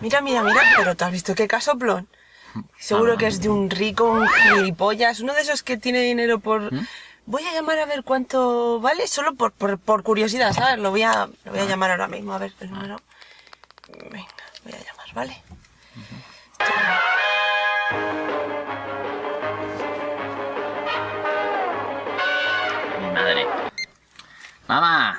Mira, mira, mira, pero ¿te has visto qué casoplón? Seguro que es de un rico, un gilipollas, uno de esos que tiene dinero por... ¿Mm? Voy a llamar a ver cuánto vale, solo por, por, curiosidad, ¿sabes? Lo voy, a, lo voy a ah. llamar ahora mismo, a ver el ah. número. Venga, voy a llamar, ¿vale? Mi madre. Mamá,